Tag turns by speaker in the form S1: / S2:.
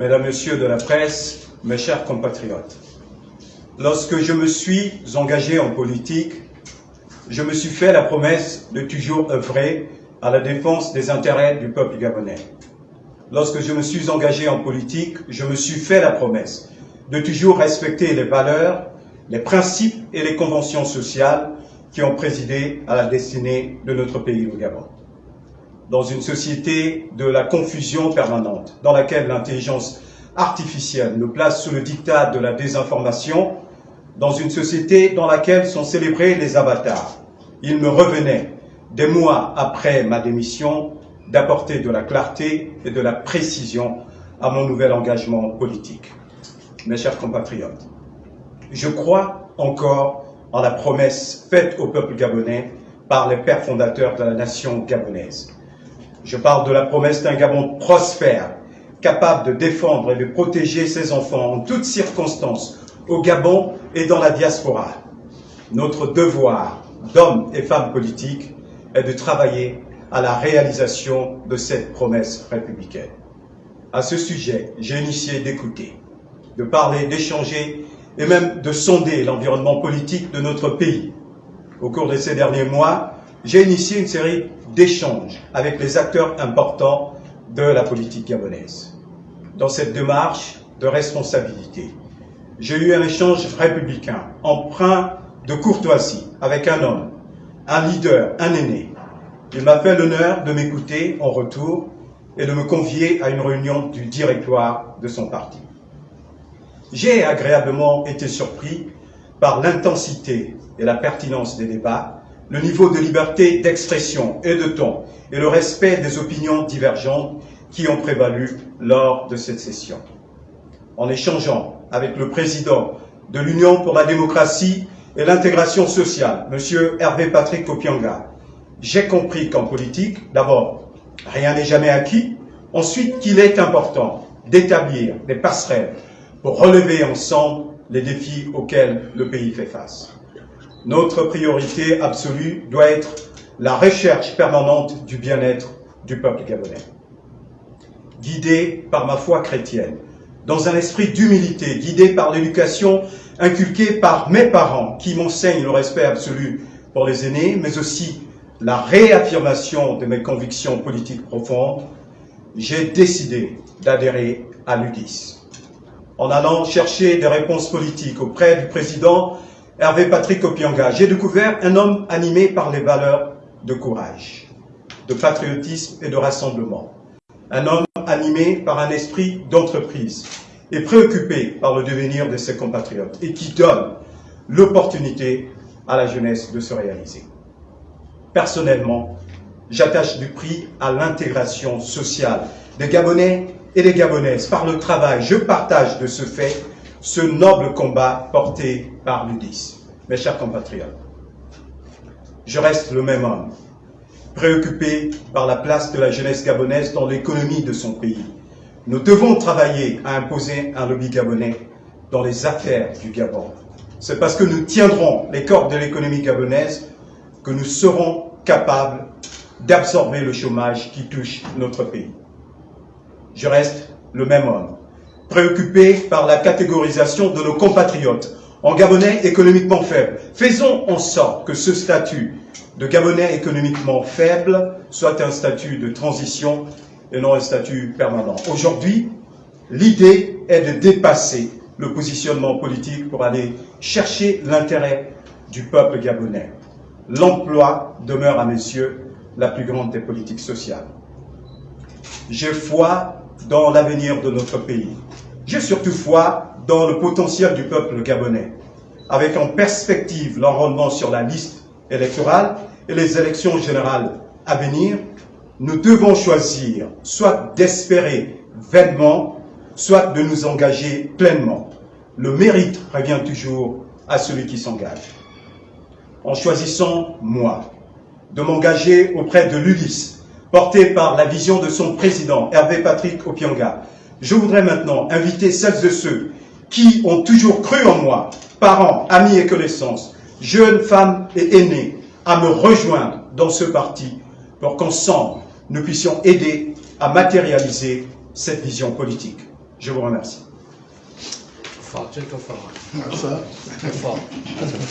S1: Mesdames, Messieurs de la presse, mes chers compatriotes, lorsque je me suis engagé en politique, je me suis fait la promesse de toujours œuvrer à la défense des intérêts du peuple gabonais. Lorsque je me suis engagé en politique, je me suis fait la promesse de toujours respecter les valeurs, les principes et les conventions sociales qui ont présidé à la destinée de notre pays, au Gabon dans une société de la confusion permanente, dans laquelle l'intelligence artificielle nous place sous le dictat de la désinformation, dans une société dans laquelle sont célébrés les avatars. Il me revenait, des mois après ma démission, d'apporter de la clarté et de la précision à mon nouvel engagement politique. Mes chers compatriotes, je crois encore en la promesse faite au peuple gabonais par les pères fondateurs de la nation gabonaise. Je parle de la promesse d'un Gabon prospère, capable de défendre et de protéger ses enfants en toutes circonstances, au Gabon et dans la diaspora. Notre devoir d'hommes et femmes politiques est de travailler à la réalisation de cette promesse républicaine. À ce sujet, j'ai initié d'écouter, de parler, d'échanger et même de sonder l'environnement politique de notre pays. Au cours de ces derniers mois, j'ai initié une série d'échanges avec les acteurs importants de la politique gabonaise. Dans cette démarche de responsabilité, j'ai eu un échange républicain, empreint de courtoisie, avec un homme, un leader, un aîné. Il m'a fait l'honneur de m'écouter en retour et de me convier à une réunion du directoire de son parti. J'ai agréablement été surpris par l'intensité et la pertinence des débats le niveau de liberté d'expression et de ton et le respect des opinions divergentes qui ont prévalu lors de cette session. En échangeant avec le président de l'Union pour la démocratie et l'intégration sociale, M. Hervé Patrick Opianga, j'ai compris qu'en politique, d'abord, rien n'est jamais acquis, ensuite qu'il est important d'établir des passerelles pour relever ensemble les défis auxquels le pays fait face. Notre priorité absolue doit être la recherche permanente du bien-être du peuple gabonais. Guidé par ma foi chrétienne, dans un esprit d'humilité, guidé par l'éducation inculquée par mes parents qui m'enseignent le respect absolu pour les aînés, mais aussi la réaffirmation de mes convictions politiques profondes, j'ai décidé d'adhérer à l'UDIS. En allant chercher des réponses politiques auprès du président Hervé Patrick Opianga, j'ai découvert un homme animé par les valeurs de courage, de patriotisme et de rassemblement. Un homme animé par un esprit d'entreprise et préoccupé par le devenir de ses compatriotes et qui donne l'opportunité à la jeunesse de se réaliser. Personnellement, j'attache du prix à l'intégration sociale des Gabonais et des Gabonaises par le travail. Je partage de ce fait ce noble combat porté par l'UDIS. Mes chers compatriotes, je reste le même homme, préoccupé par la place de la jeunesse gabonaise dans l'économie de son pays. Nous devons travailler à imposer un lobby gabonais dans les affaires du Gabon. C'est parce que nous tiendrons les cordes de l'économie gabonaise que nous serons capables d'absorber le chômage qui touche notre pays. Je reste le même homme, préoccupé par la catégorisation de nos compatriotes en Gabonais économiquement faible. Faisons en sorte que ce statut de Gabonais économiquement faible soit un statut de transition et non un statut permanent. Aujourd'hui, l'idée est de dépasser le positionnement politique pour aller chercher l'intérêt du peuple gabonais. L'emploi demeure à mes yeux la plus grande des politiques sociales. J'ai foi dans l'avenir de notre pays. J'ai surtout foi dans le potentiel du peuple gabonais, avec en perspective l'enrôlement sur la liste électorale et les élections générales à venir, nous devons choisir soit d'espérer vainement, soit de nous engager pleinement. Le mérite revient toujours à celui qui s'engage. En choisissant, moi, de m'engager auprès de l'ULIS, porté par la vision de son président, Hervé Patrick Opianga. Je voudrais maintenant inviter celles et ceux qui ont toujours cru en moi, parents, amis et connaissances, jeunes femmes et aînés, à me rejoindre dans ce parti pour qu'ensemble, nous puissions aider à matérialiser cette vision politique. Je vous remercie.
S2: Fort, fort.